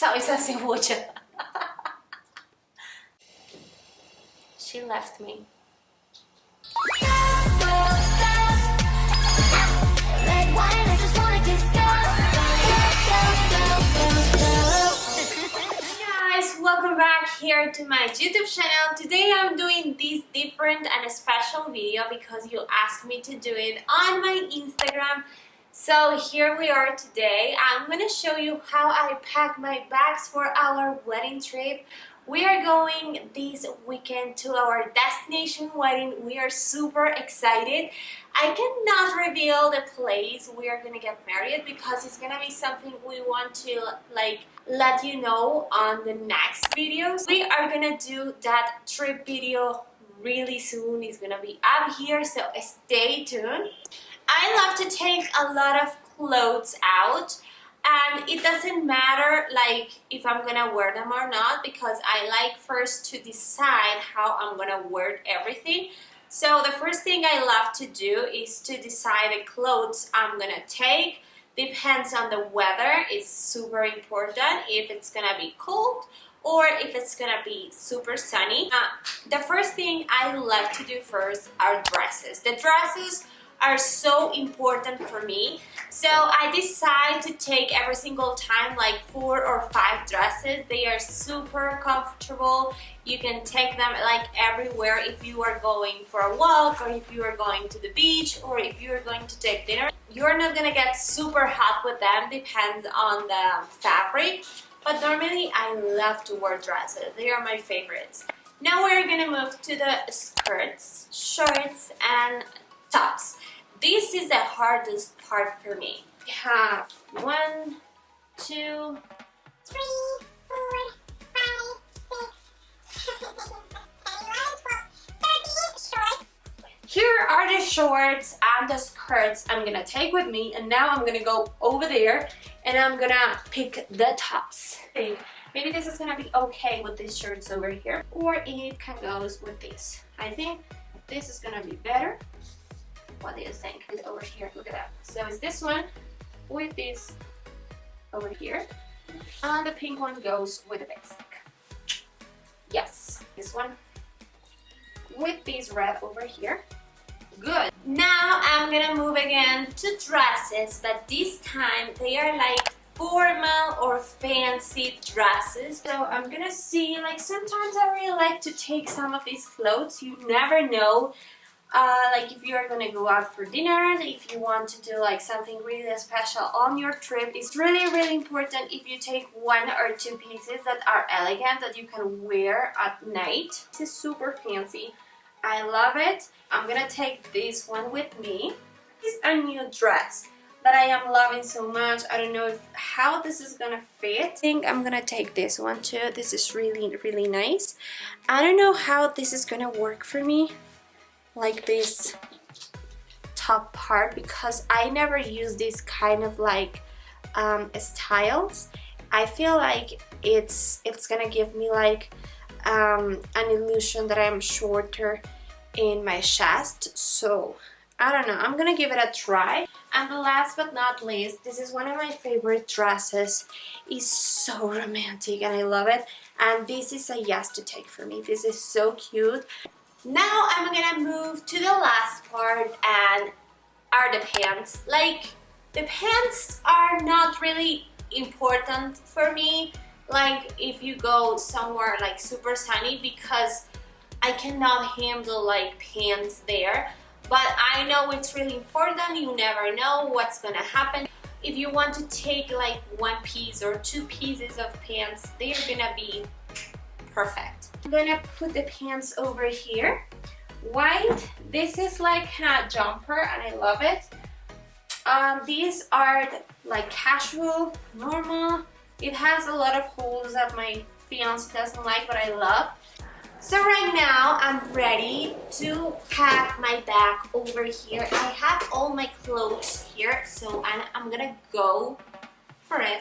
Sabe esa cebolla. she left me. Guys, welcome back here to my youtube channel today i'm doing this different and a special video because you asked me to do it on my instagram so here we are today i'm going to show you how i pack my bags for our wedding trip we are going this weekend to our destination wedding we are super excited I cannot reveal the place we are gonna get married because it's gonna be something we want to like let you know on the next videos. We are gonna do that trip video really soon. It's gonna be up here, so stay tuned. I love to take a lot of clothes out and it doesn't matter like if I'm gonna wear them or not because I like first to decide how I'm gonna wear everything. So the first thing I love to do is to decide the clothes I'm gonna take. Depends on the weather it's super important if it's gonna be cold or if it's gonna be super sunny. Uh, the first thing I love to do first are dresses. The dresses are so important for me. So I decide to take every single time like four or five dresses. They are super comfortable. You can take them like everywhere. If you are going for a walk or if you are going to the beach or if you are going to take dinner you're not gonna get super hot with them. Depends on the fabric. But normally I love to wear dresses. They are my favorites. Now we're gonna move to the skirts shorts and tops this is the hardest part for me. We have one, two, three, four, five, six, Here are the shorts and the skirts I'm gonna take with me and now I'm gonna go over there and I'm gonna pick the tops. Maybe this is gonna be okay with these shirts over here or it can go with this. I think this is gonna be better what do you think? It's over here, look at that. So it's this one with this over here. And the pink one goes with the basic. Yes, this one with this red over here. Good. Now I'm gonna move again to dresses, but this time they are like formal or fancy dresses. So I'm gonna see, like sometimes I really like to take some of these clothes. You never know uh, like if you are gonna go out for dinner, if you want to do like something really special on your trip, it's really really important if you take one or two pieces that are elegant that you can wear at night. This is super fancy. I love it. I'm gonna take this one with me. This is a new dress that I am loving so much. I don't know if, how this is gonna fit. I think I'm gonna take this one too. This is really, really nice. I don't know how this is gonna work for me like this top part because I never use this kind of like um, styles. I feel like it's it's gonna give me like um, an illusion that I'm shorter in my chest. So I don't know. I'm gonna give it a try. And the last but not least this is one of my favorite dresses. It's so romantic and I love it. And this is a yes to take for me. This is so cute now I'm gonna move to the last part and are the pants. Like, the pants are not really important for me. Like if you go somewhere like super sunny because I cannot handle like pants there. But I know it's really important. You never know what's gonna happen. If you want to take like one piece or two pieces of pants they're gonna be perfect I'm gonna put the pants over here. White, this is like a jumper and I love it. Um, these are like casual, normal. It has a lot of holes that my fiance doesn't like, but I love. So right now, I'm ready to pack my bag over here. I have all my clothes here, so I'm, I'm gonna go for it.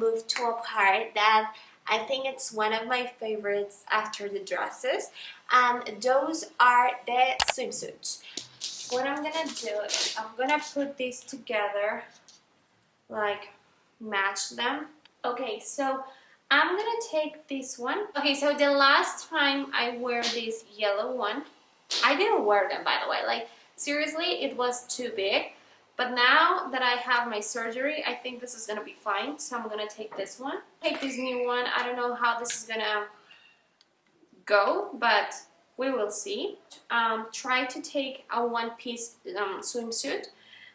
Move to a part that I think it's one of my favorites after the dresses and those are the swimsuits. What I'm gonna do is I'm gonna put these together like match them. Okay, so I'm gonna take this one. Okay, so the last time I wear this yellow one, I didn't wear them by the way, like seriously, it was too big. But now that I have my surgery, I think this is gonna be fine. So I'm gonna take this one. Take this new one. I don't know how this is gonna go, but we will see. Um, try to take a one-piece um, swimsuit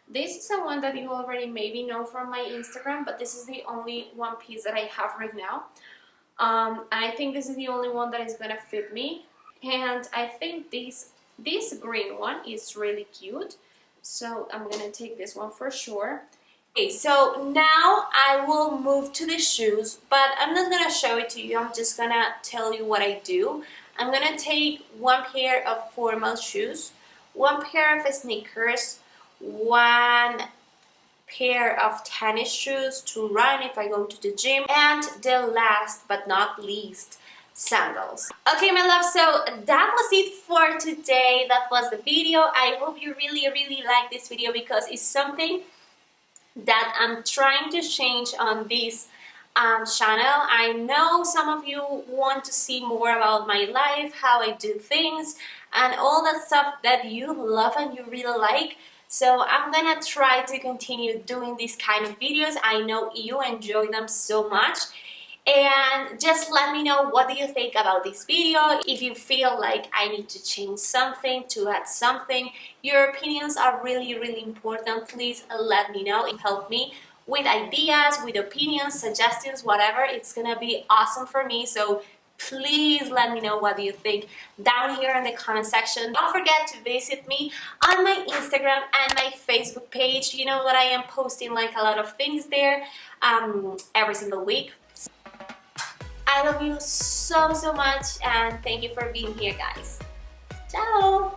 this is the one that you already maybe know from my Instagram, but this is the only one piece that I have right now. Um, and I think this is the only one that is gonna fit me. And I think this, this green one is really cute. So I'm gonna take this one for sure. Okay, so now I will move to the shoes, but I'm not gonna show it to you. I'm just gonna tell you what I do. I'm gonna take one pair of formal shoes, one pair of sneakers, one pair of tennis shoes to run if I go to the gym and the last but not least sandals okay my love so that was it for today that was the video I hope you really really like this video because it's something that I'm trying to change on this um, channel. I know some of you want to see more about my life, how I do things, and all that stuff that you love and you really like. So I'm gonna try to continue doing these kind of videos. I know you enjoy them so much and just let me know what do you think about this video. If you feel like I need to change something to add something your opinions are really really important. Please let me know. Help me with ideas with opinions suggestions whatever. It's gonna be awesome for me. So please let me know what do you think down here in the comment section. Don't forget to visit me on my instagram and my facebook page. You know that i am posting like a lot of things there um, every single week i love you so so much and thank you for being here guys ciao.